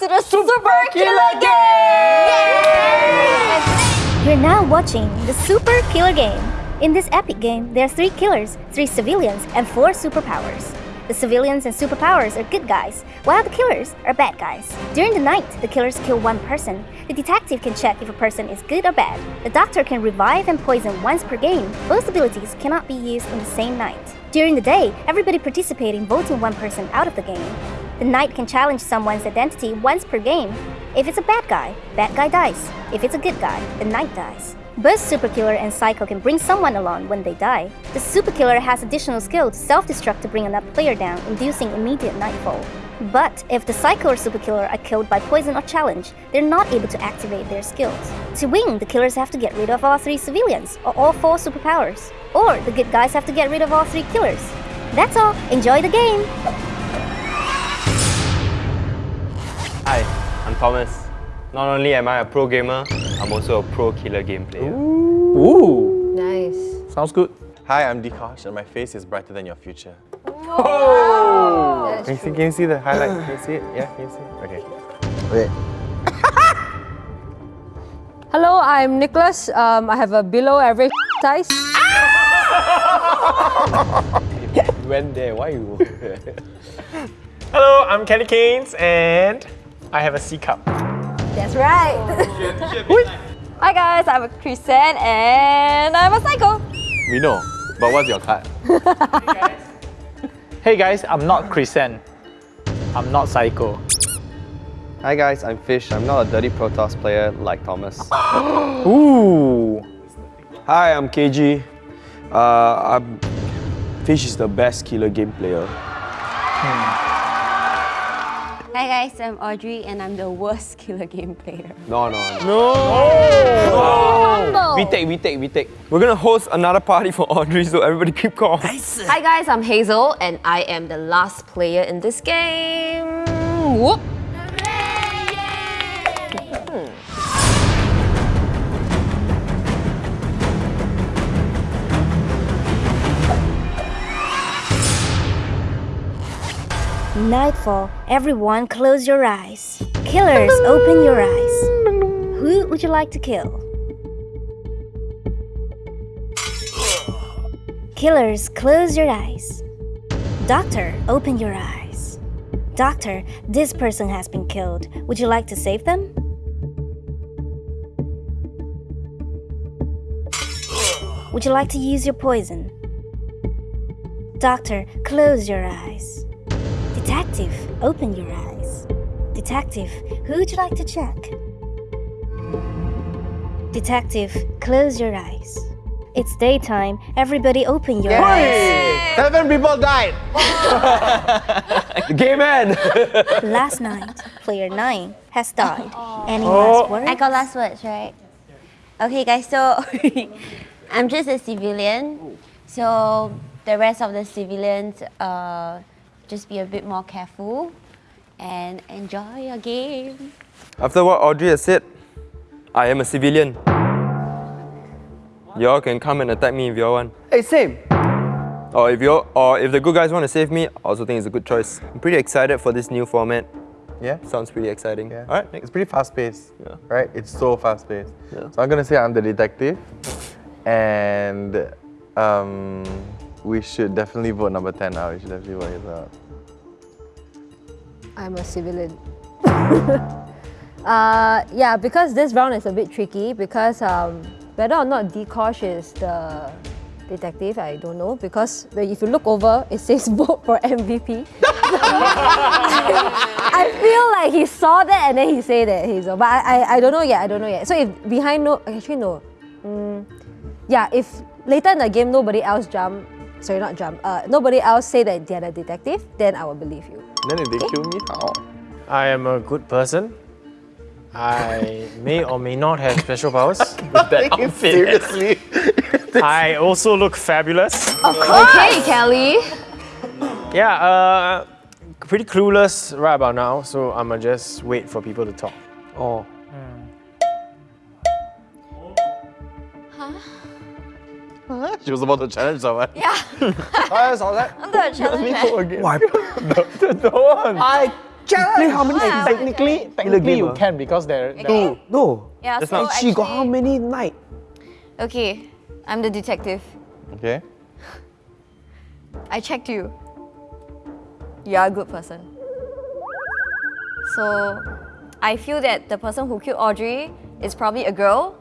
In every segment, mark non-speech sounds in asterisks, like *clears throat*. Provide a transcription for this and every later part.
to the Super, Killer Game! You're now watching the Super Killer Game. In this epic game, there are three killers, three civilians, and four superpowers. The civilians and superpowers are good guys, while the killers are bad guys. During the night, the killers kill one person. The detective can check if a person is good or bad. The doctor can revive and poison once per game. Both abilities cannot be used in the same night. During the day, everybody participating voting one person out of the game. The knight can challenge someone's identity once per game. If it's a bad guy, bad guy dies. If it's a good guy, the knight dies. Both Super Killer and Psycho can bring someone along when they die. The Super Killer has additional skill to self-destruct to bring another player down, inducing immediate nightfall. But if the Psycho or Super Killer are killed by poison or challenge, they're not able to activate their skills. To win, the killers have to get rid of all three civilians, or all four superpowers. Or the good guys have to get rid of all three killers. That's all, enjoy the game! Hi, I'm Thomas. Not only am I a pro gamer, I'm also a pro killer game player. Ooh. Ooh. Nice. Sounds good. Hi, I'm Dikosh and my face is brighter than your future. Can you, see, can you see the highlight? Can you see it? Yeah, can you see it? Okay. Wait. *laughs* Hello, I'm Nicholas. Um, I have a below average size. *laughs* You went there, why you? *laughs* Hello, I'm Kelly Keynes and I have a C cup. That's right. *laughs* Hi guys, I'm a Chrisen and I'm a psycho. We know, but what's your card? Hey guys, I'm not Chrisen. I'm not psycho. Hi guys, I'm Fish. I'm not a dirty Protoss player like Thomas. *gasps* Ooh. Hi, I'm KG. Uh, I'm, Fish is the best killer game player. Hi guys, I'm Audrey and I'm the worst *laughs* killer game player. No, no, no. We take, we take, we take. We're gonna host another party for Audrey, so everybody keep calm. Hi guys, I'm Hazel and I am the last player in this game. Whoop! Nightfall, everyone close your eyes. Killers, open your eyes. Who would you like to kill? Killers, close your eyes. Doctor, open your eyes. Doctor, this person has been killed. Would you like to save them? Would you like to use your poison? Doctor, close your eyes. Detective, open your eyes. Detective, who would you like to check? Detective, close your eyes. It's daytime. Everybody open your eyes. Seven people died! *laughs* Gay man! *laughs* Last night, player 9 has died. Any last words? I got last words, right? Okay guys, so *laughs* I'm just a civilian. So the rest of the civilians, uh, just be a bit more careful and enjoy your game. After what Audrey has said, I am a civilian. Y'all can come and attack me if y'all want. hey, same. Or if you or if the good guys want to save me, I also think it's a good choice. I'm pretty excited for this new format. Yeah? Sounds pretty exciting. Yeah. All right, It's pretty fast paced, Yeah. right? It's so fast paced. Yeah. So I'm gonna say I'm the detective, and um, we should definitely vote number 10 out. We should definitely vote his out. I'm a civilian. *laughs* uh, yeah, because this round is a bit tricky because um, whether or not Dikosh is the detective, I don't know because if you look over, it *laughs* says vote for MVP. *laughs* I feel like he saw that and then he said that he's but I, I, I don't know yet, I don't know yet. So if behind no, actually no. Mm, yeah, if later in the game nobody else jump, sorry not jump, uh, nobody else say that they're the detective, then I will believe you. Then if they kill me, how? I am a good person. I may or may not have special powers *laughs* with that outfit. Seriously? *laughs* I also look fabulous. Of course. Okay, Kelly. Yeah, uh, pretty clueless right about now, so I'ma just wait for people to talk. Oh. *laughs* She was about to challenge someone. Yeah. I saw that. I'm gonna challenge that. *laughs* Don't. I Play how many Yeah. Technically, technically you can because they're Okay. No. Yeah, That's so not- She got how many night? Okay, I'm the detective. Okay. I checked you. You are a good person. So, I feel that the person who killed Audrey is probably a girl.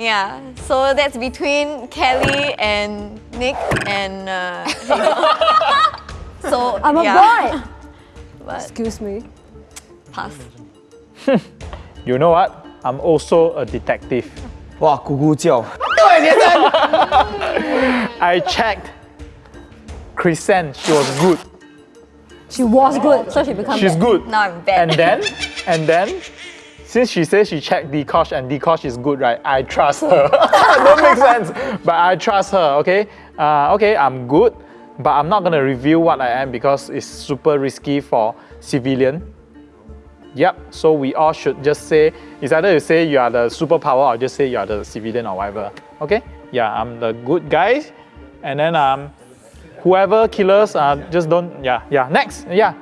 Yeah, so that's between Kelly and Nick and... Uh, *laughs* so, I'm yeah. a boy! *laughs* Excuse me. Pass. *laughs* you know what? I'm also a detective. Wow, 咕咕叫. I checked. Chrisen, she was good. She was good, so she became She's bad. good. Now I'm bad. And then, and then, since she says she checked Dikosh and Dikosh is good, right? I trust her. *laughs* Don't make sense, but I trust her. Okay, uh, okay, I'm good, but I'm not gonna reveal what I am because it's super risky for civilian. Yep. So we all should just say it's either you say you are the superpower or just say you are the civilian or whatever. Okay? Yeah, I'm the good guy, and then um, whoever killers uh, just don't. Yeah, yeah. Next. Yeah.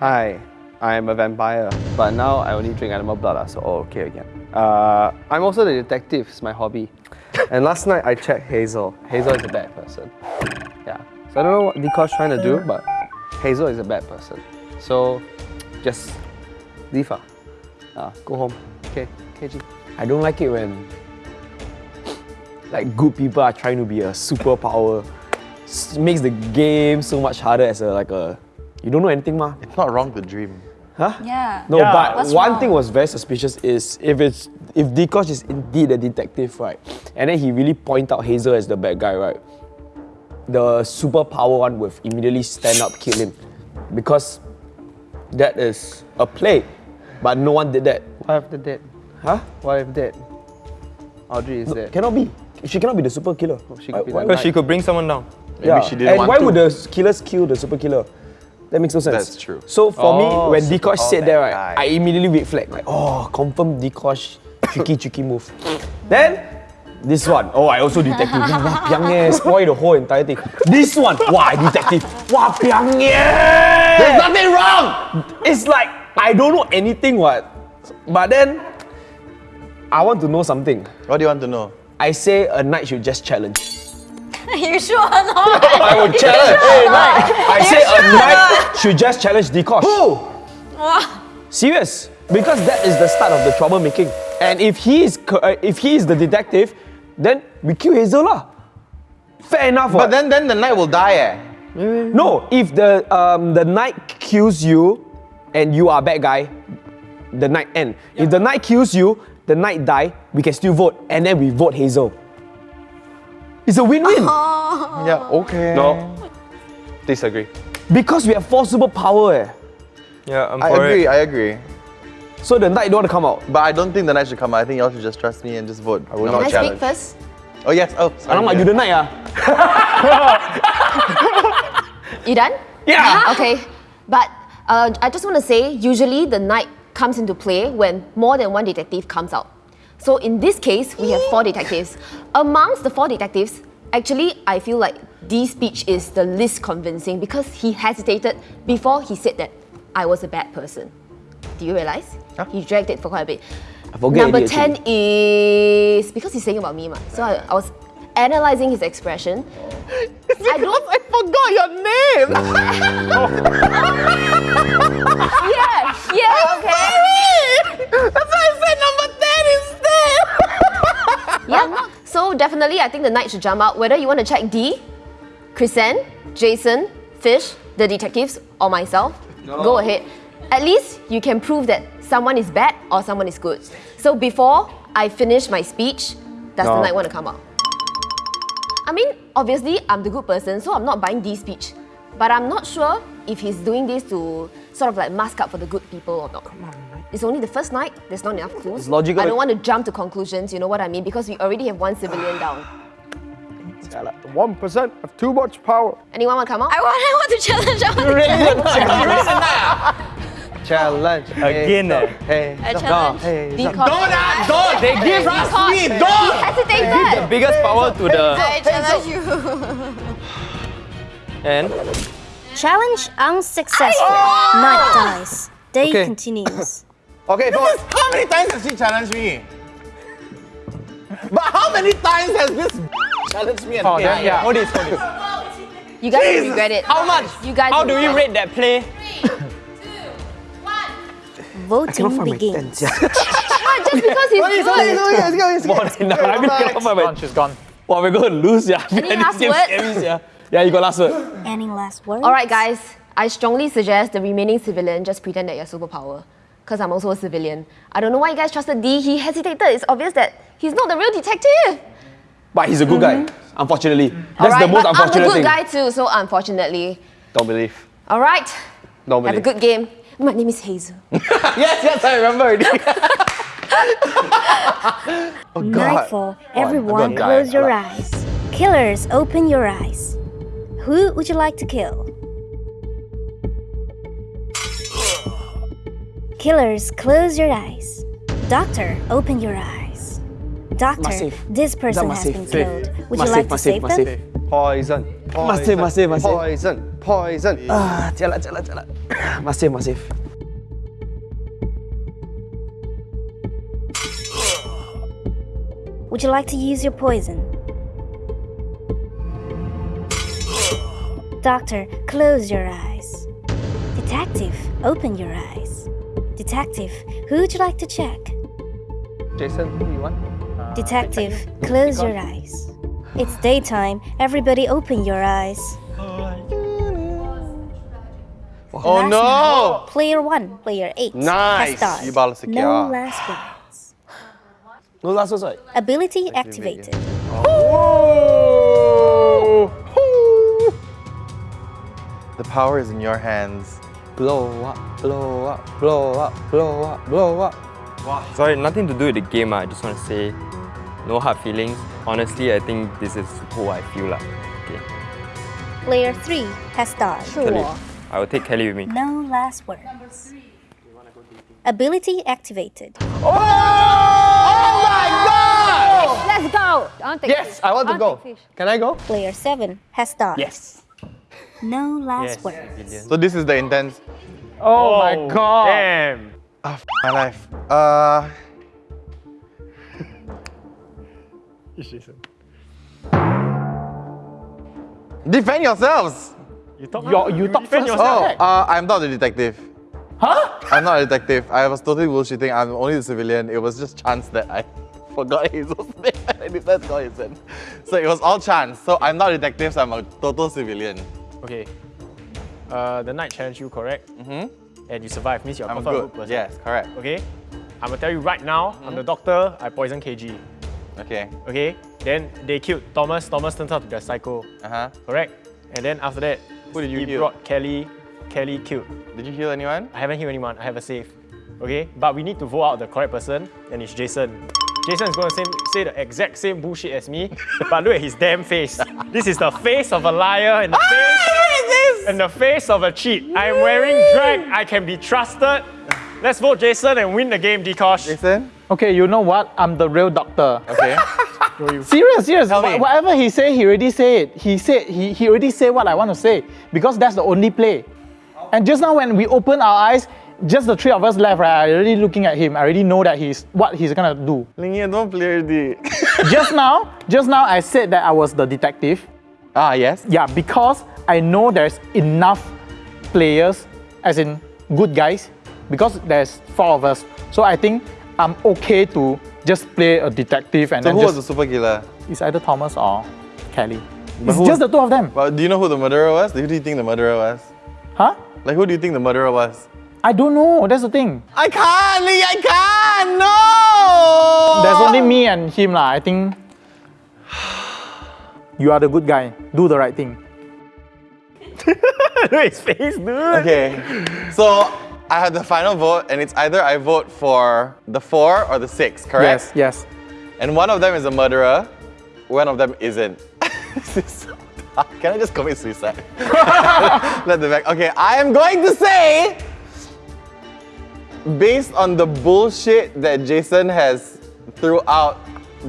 Hi, I am a vampire, but now I only drink animal blood, ah, so all okay again. Uh, I'm also the detective, it's my hobby. and last night I checked Hazel. Hazel is a bad person. Yeah. So I don't know what Dikosh trying to do, but Hazel is a bad person. So just leave her. Uh, go home. Okay, KG. I don't like it when like good people are trying to be a superpower. S- makes the game so much harder as a like a you don't know anything ma. It's not wrong to dream. Huh? Yeah. No, Yeah. but What's one wrong? thing was very suspicious is if it's if Dikosh is indeed a detective, right? And then he really point out Hazel as the bad guy, right? The superpower one would immediately stand up, kill him. Because that is a play. But no one did that. What if the dead? Huh? What if dead? Audrey is dead. Cannot be. She cannot be the super killer. Oh, she could Why- the why- Because she could bring someone down. Maybe yeah. she didn't and want why to. would the killers kill the super killer? That makes no sense. That's true. So for Oh, me, when super Dikosh said that, right, guy. I immediately red flag like, oh, confirm Dikosh, tricky, tricky move. Then this one, oh, I also detective. Wah, *laughs* piang eh, spoil the whole entire thing. This one, wah, I detective. Wah, piang eh. There's nothing wrong. It's like I don't know anything, what. But then I want to know something. What do you want to know? I say a knight should just challenge. *laughs* you sure or not? *laughs* I will challenge. Hey, knight. I say a knight should just challenge Dikosh. Who? Serious. Because that is the start of the troublemaking. And if he is uh, if he is the detective, then we kill Hazel lah. Fair enough. But what? then, then the knight will die. Eh? no, if the um, the knight kills you and you are bad guy, the knight end. If the knight kills you, the knight die, we can still vote, and then we vote Hazel. It's a win-win. *laughs* Yeah. Okay. No. Disagree. Because we have four superpower. Eh. Yeah, I'm I for agree. it. I agree. So the knight don't want to come out. But I don't think the knight should come. out. I think y'all should just trust me and just vote. I will not Can I speak first? Oh yes. Oh. Sorry, Alamak, yeah. you the knight ah. *laughs* You done? Yeah. *laughs* Okay, but uh, I just want to say, usually the knight comes into play when more than one detective comes out. So in this case, we have four detectives. Amongst the four detectives, actually, I feel like Dee's speech is the least convincing because he hesitated before he said that I was a bad person. Do you realize? He dragged it for quite a bit. I forget Number 10 is because he's saying about me, ma. So I, I was analyzing his expression. *laughs* I don't I forgot your name. *laughs* Yeah, yeah, okay. That's why I said number ten instead. *laughs* Yeah. So definitely, I think the knight should jump out. Whether you want to check D, Chrisen, Jason, Fish, the detectives, or myself, go ahead. At least you can prove that someone is bad or someone is good. So before I finish my speech, does the No. knight want to come out? I mean, obviously, I'm the good person, so I'm not buying D's speech. But I'm not sure if he's doing this to sort of like mask up for the good people or not. Come on, It's only the first night, there's not enough clues. It's logical. I don't want to jump to conclusions, you know what I mean? Because we already have one civilian down. One percent of too much power. Anyone want to come out? I want, I want to challenge. I want to Challenge Again, eh? Hey, I challenge. hey, Dikosh. Don't! They give Dikosh. me! Don't! hesitated. The biggest power to the... I challenge you. *laughs* And Challenge unsuccessful. Night dies. Day Okay. continues. Okay, so How many times has she challenged me? But how many times has this challenged me and Oh, failed? then, yeah. Hold this, hold this. You guys will regret it. How much? You guys How do we regret rate that play? Three, two, one. Voting begins. it. Just because he's good. More than enough. I mean, cannot find my- Gone, she's gone. Wow, we're going to lose, yeah. Any last This words? scary, yeah. Yeah, you got last word. Any last words? All right, guys. I strongly suggest the remaining civilian just pretend that you're superpower. Because I'm also a civilian. I don't know why you guys trusted D. He hesitated. It's obvious that he's not the real detective. But he's a good guy, mm-hmm. unfortunately. That's All right, the most but I'm unfortunate a good thing. guy too, so unfortunately. Don't believe. All right. don't believe. Have a good game. My name is Hazel. *laughs* yes, yes, I remember already. *laughs* Oh, Nightfall. Everyone gonna close your eyes. Killers, open your eyes. Who would you like to kill? Killers, close your eyes. Doctor, open your eyes. Doctor, Massive. this person has been killed. Would you like to massive, save massive. them? Poison. Masih, masih, masih. Poison. Poison. Ah, jalan, jalan, jalan. *clears throat* Masih, masih. Would you like to use your poison? Doctor, close your eyes. Detective, open your eyes. Detective, who would you like to check? Jason, who you want? Uh, Detective, close your eyes. It's daytime. Everybody open your eyes. Oh Last no! round, Player one, player eight. Nice. Has started. You No last words. No last words, right? Ability activated. The power is in your hands. Blow up, blow up, blow up, blow up, blow up. Sorry, nothing to do with the game. ah. I just want to say, no hard feelings. Honestly, I think this is who I feel like. Okay, Player three has started. Kelly. I will take Kelly with me. No last words. Ability activated. Oh! Oh my god! Let's go. I want to take Yes, fish. I want to wanna go. fish. Can I go? Player seven has started. Yes. No last words. So this is the intense. Oh, my god. Damn. Ah, f- my life. Uh. *laughs* Defend yourselves. You talk, you, you talk first. Oh, uh, I'm not a detective. Huh? I'm not a detective. I was totally bullshitting. I'm only the civilian. It was just chance that I *laughs* forgot Hazel's *laughs* name and I decided to call Hazel. So it was all chance. So I'm not a detective, so I'm a total civilian. Okay. Uh, the knight challenged you, correct? Mm-hmm. And you survived, means you're a I'm good. good person. Yes, correct. Okay? I'm gonna tell you right now, I'm the doctor, I poison KG. Okay. Okay? Then they killed Thomas, Thomas turns out to be a psycho, Uh huh. correct? And then after that, Who did you he kill? brought Kelly, Kelly killed. Did you heal anyone? I haven't killed anyone, I have a save. Okay? But we need to vote out the correct person, and it's Jason. Jason is going to say, say the exact same bullshit as me, but look at his damn face. This is the face of a liar and the face and the face of a cheat. I'm wearing drag. I can be trusted. Let's vote Jason and win the game, Dikosh. Jason? Okay, you know what? I'm the real doctor. Okay. *laughs* Serious, serious. Tell me. Wha- Whatever he say, he already say it. He said he, he already say what I want to say because that's the only play. And just now when we open our eyes, just the three of us left, right? I already looking at him. I already know that he's what he's gonna do. Lingy, don't play already. *laughs* just now, just now I said that I was the detective. ah, yes. Yeah, because I know there's enough players, as in good guys, because there's four of us. So I think I'm okay to just play a detective and So then who was the super killer? it's either Thomas or Kelly. It's who- just the two of them. Well, do you know who the murderer was? Who do you think the murderer was? Huh? Like, who do you think the murderer was? I don't know. That's the thing. I can't, Lee, I can't, no! There's only me and him lah. I think *sighs* you are the good guy. Do the right thing. Look at his face, dude. Okay, so I have the final vote, and it's either I vote for the four or the six, correct? Yes, yes. And one of them is a murderer, one of them isn't. *laughs* this is so tough. Can I just commit suicide? *laughs* *laughs* Let the back. Okay, I am going to say, based on the bullshit that Jason has threw out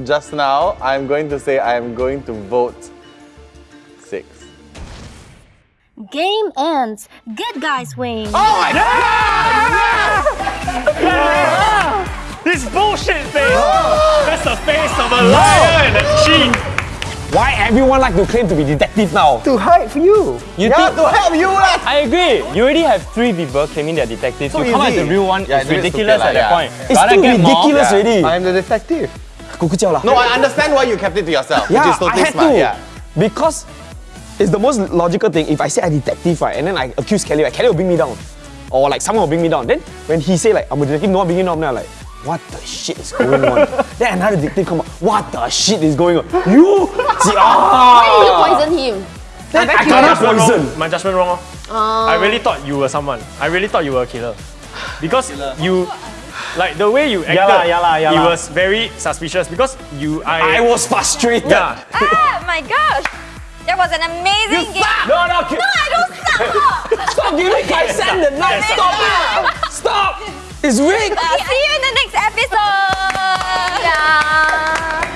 just now, I'm going to say I am going to vote six. Game ends. Good guys win. Oh my God! This bullshit face! Oh. That's the face of a liar and a cheat! Why everyone like to claim to be detective now? To hide for you. you yeah, to help you lah. I agree. You already have three people claiming they're detectives. So you come out the real one yeah, it's ridiculous at that point. It's too ridiculous already. I'm the detective. No, I understand why you kept it to yourself, yeah, which is totally I had smart. To, yeah. Because it's the most logical thing. If I say I'm detective, right, and then I accuse Kelly, right, Kelly will bring me down. Or like someone will bring me down. Then when he say like I'm a detective, no one bring me down, I'm like, what the shit is going on? *laughs* then another detective come up, what the shit is going on? You see *laughs* Why did you ah poison him? then I My cannot judgment poison. wrong. My judgment wrong. oh. I really thought you were someone. I really thought you were a killer. *sighs* Because you, like the way you acted, lah, yeah lah, yeah it was very suspicious because you, I I, was frustrated. yeah. Ah, my gosh! That was an amazing game. No, no, No, I don't stop! *laughs* stop giving Kai San the knife. Stop it. Stop. It's rigged. Okay, see you in the next episode. Yeah.